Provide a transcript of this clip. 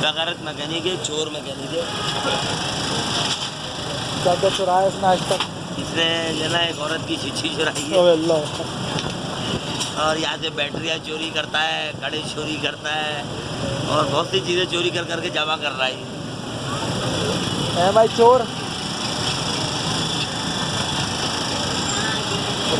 بغیرت میکینک ہے چور میکینک ہے کیا کیا چرایا اس نے آج تک۔ اس نے جو نا ایک عورت کی چچھی چرائی ہے۔ اللہ۔ اور یہاں سے بیٹریاں چوری کرتا ہے کڑے چوری کرتا ہے۔ اور بہت سی چیزیں چوری کر کر کے جمع کر رہا ہے۔ بھائی چور۔